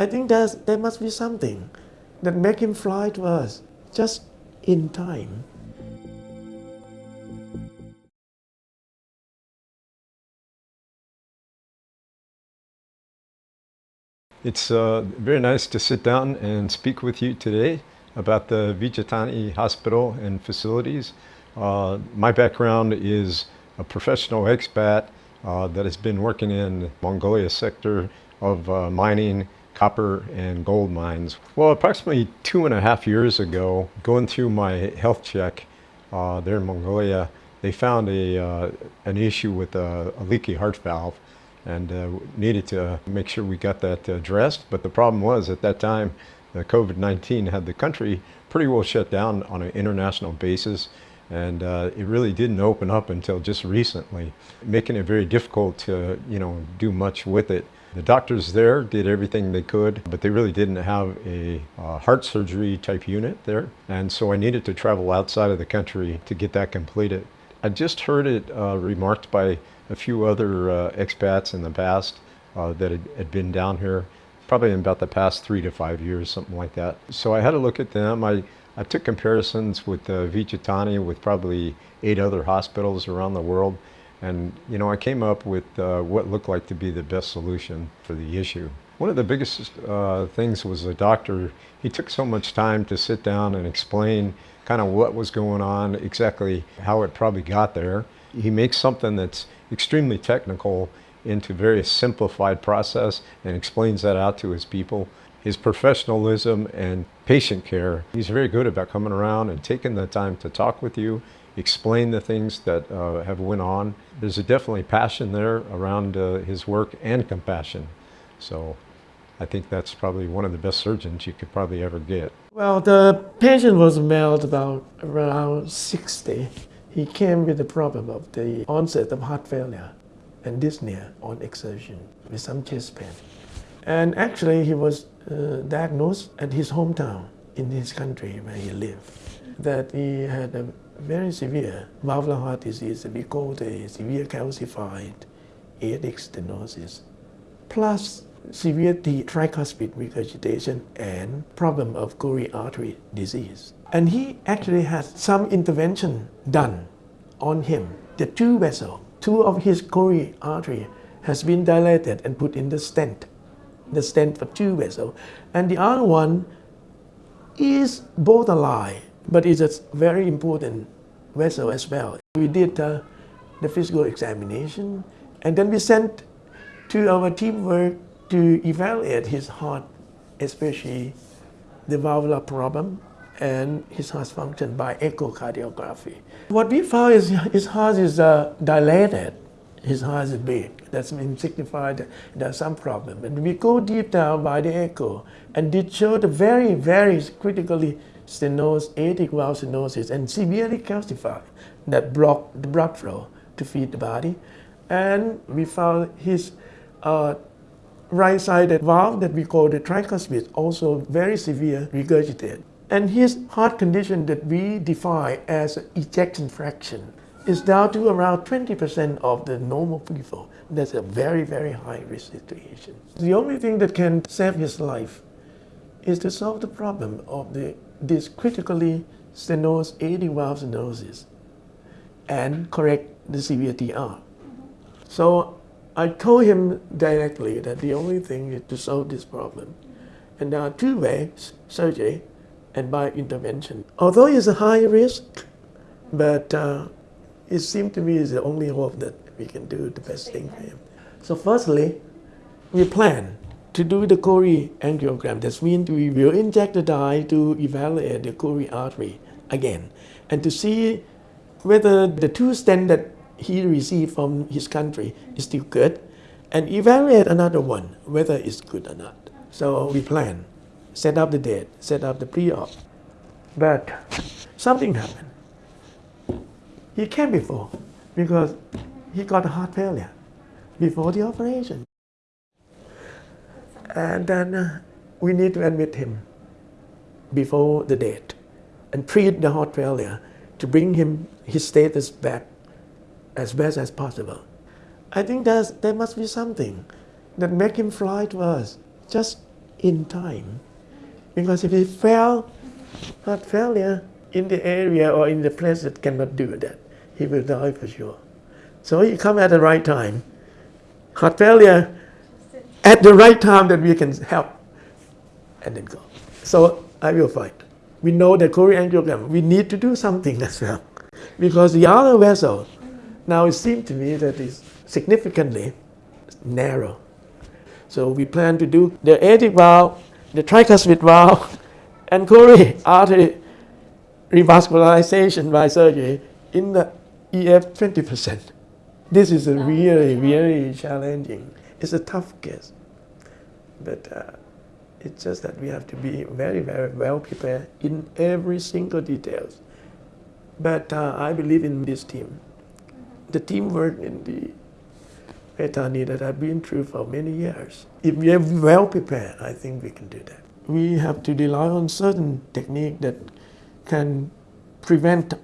I think there's, there must be something that make him fly to us just in time. It's uh, very nice to sit down and speak with you today about the Vejthani Hospital and facilities. Uh, my background is a professional expat uh, that has been working in Mongolia sector of uh, mining, copper and gold mines. Well, approximately two and a half years ago, going through my health check uh, there in Mongolia, they found a, uh, an issue with a, a leaky heart valve and uh, needed to make sure we got that addressed. But the problem was at that time, the COVID-19 had the country pretty well shut down on an international basis. And uh, it really didn't open up until just recently, making it very difficult to, you know, do much with it. The doctors there did everything they could, but they really didn't have a uh, heart surgery type unit there. And so I needed to travel outside of the country to get that completed. I just heard it uh, remarked by a few other uh, expats in the past uh, that had, had, been down here, probably in about the past three to five years, something like that. So I had to look at them. I, I took comparisons with uh, Vejthani with probably eight other hospitals around the world. And, you know, I came up with uh, what looked like to be the best solution for the issue. One of the biggest uh, things was the doctor, he took so much time to sit down and explain kind of what was going on, exactly how it probably got there. He makes something that's extremely technical into very simplified process and explains that out to his people. His professionalism and patient care, he's very good about coming around and taking the time to talk with you, explain the things that uh, have went on. There's a definitely passion there around uh, his work and compassion. So I think that's probably one of the best surgeons you could probably ever get. Well, the patient was male about around 60 he came with the problem of the onset of heart failure and dyspnea on exertion with some chest pain. And actually he was uh, diagnosed at his hometown in his country where he lived that he had a very severe valvular heart disease we call severe calcified aortic stenosis plus severe tricuspid regurgitation and problem of coronary artery disease. And he actually had some intervention done on him. The two vessels, two of his coronary artery has been dilated and put in the stent, the stent for two vessels. And the other one is borderline, but it's a very important vessel as well. We did uh, the physical examination and then we sent to our teamwork to evaluate his heart, especially the valvular problem and his heart function by echocardiography. What we found is his heart is uh, dilated, his heart is big. That's been signified that there's some problem. And we go deep down by the echo and did show the very, very critically stenosis, aortic valve stenosis and severely calcified that block the blood flow to feed the body. And we found his uh, right-sided valve that we call the tricuspid also very severe regurgitate. And his heart condition that we define as ejection fraction is down to around 20% of the normal people. That's a very, very high risk situation. The only thing that can save his life is to solve the problem of the, this critically stenosis, aortic valve stenosis and correct the severe TR. So I told him directly that the only thing is to solve this problem. And there are two ways, surgery and by intervention. Although it's a high risk, but uh, it seemed to me is the only hope that we can do the best thing for him. So firstly, we plan to do the coronary angiogram. That means we will inject the dye to evaluate the coronary artery again and to see whether the two stents that he received from his country is still good and evaluate another one whether it's good or not. So we plan set up the date, set up the pre-op. But something happened. He came before because he got a heart failure before the operation. And then uh, we need to admit him before the date and treat the heart failure to bring him his status back as best as possible. I think there's, there must be something that make him fly to us just in time. Because if he fail, heart failure in the area or in the place that cannot do that, he will die for sure. So he come at the right time. Heart failure at the right time that we can help and then go. So I will fight. We know that coronary angiogram, we need to do something as well. Because the other vessel, now it seems to me that is significantly narrow. So we plan to do the aortic valve, the tricuspid valve, and coronary artery revascularization by surgery in the EF 20%. This is a really, really challenging. It's a tough case. But uh, it's just that we have to be very, very well prepared in every single details. But uh, I believe in this team. The teamwork in the Vejthani that I've been through for many years. If we are well prepared, I think we can do that. We have to rely on certain technique that can prevent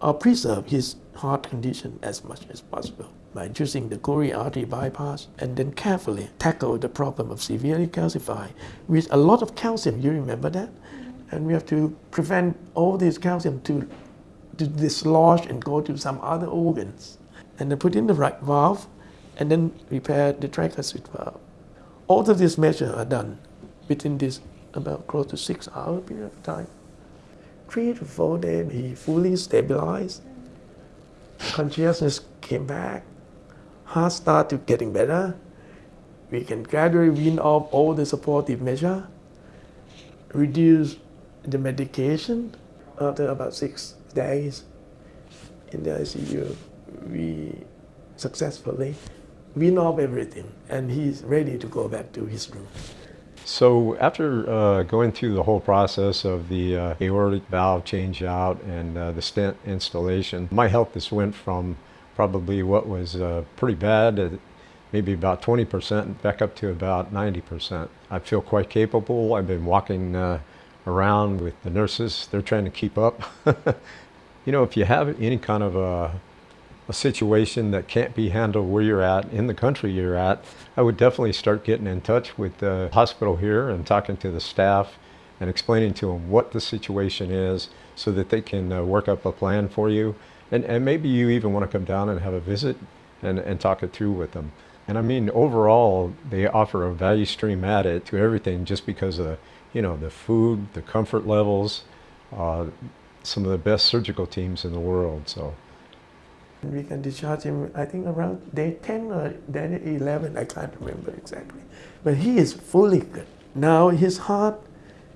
or preserve his heart condition as much as possible by choosing the coronary artery bypass and then carefully tackle the problem of severely calcified with a lot of calcium. You remember that? And we have to prevent all this calcium to, to dislodge and go to some other organs. And then put in the right valve and then repair the tricuspid valve. All of these measures are done within this about close to six hour period of time. Three to four days, he fully stabilized. Consciousness came back. Heart started getting better. We can gradually wean off all the supportive measure, reduce the medication. After about six days in the ICU, we successfully wean off everything, and he's ready to go back to his room. So after uh, going through the whole process of the uh, aortic valve change out and uh, the stent installation, my health just went from probably what was uh, pretty bad, at maybe about 20%, back up to about 90%. I feel quite capable. I've been walking uh, around with the nurses. They're trying to keep up. you know, if you have any kind of a a situation that can't be handled where you're at, in the country you're at, I would definitely start getting in touch with the hospital here and talking to the staff and explaining to them what the situation is so that they can uh, work up a plan for you. And, and maybe you even want to come down and have a visit and, and talk it through with them. And I mean, overall, they offer a value stream added to everything just because of, you know, the food, the comfort levels, uh, some of the best surgical teams in the world. So. We can discharge him, I think around day 10 or day 11, I can't remember exactly. But he is fully good. Now his heart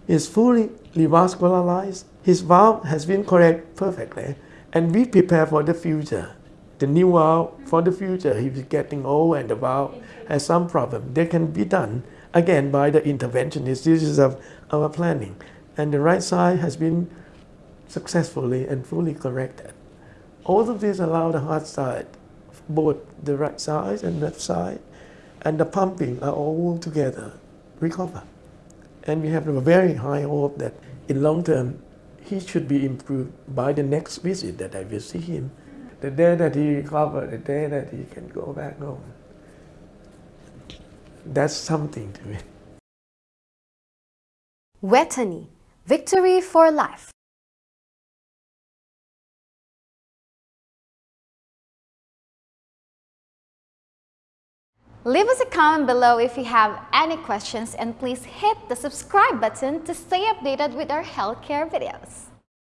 is fully revascularized. His valve has been correct perfectly. And we prepare for the future. The new world for the future, if he's getting old and the valve has some problem, they can be done again by the interventionist. This is of our planning. And the right side has been successfully and fully corrected. All of these allow the heart side, both the right side and left side, and the pumping are all together recover. And we have a very high hope that in long term, he should be improved by the next visit that I will see him. The day that he recover, the day that he can go back home. That's something to me. Vejthani, victory for life. Leave us a comment below if you have any questions and please hit the subscribe button to stay updated with our healthcare videos.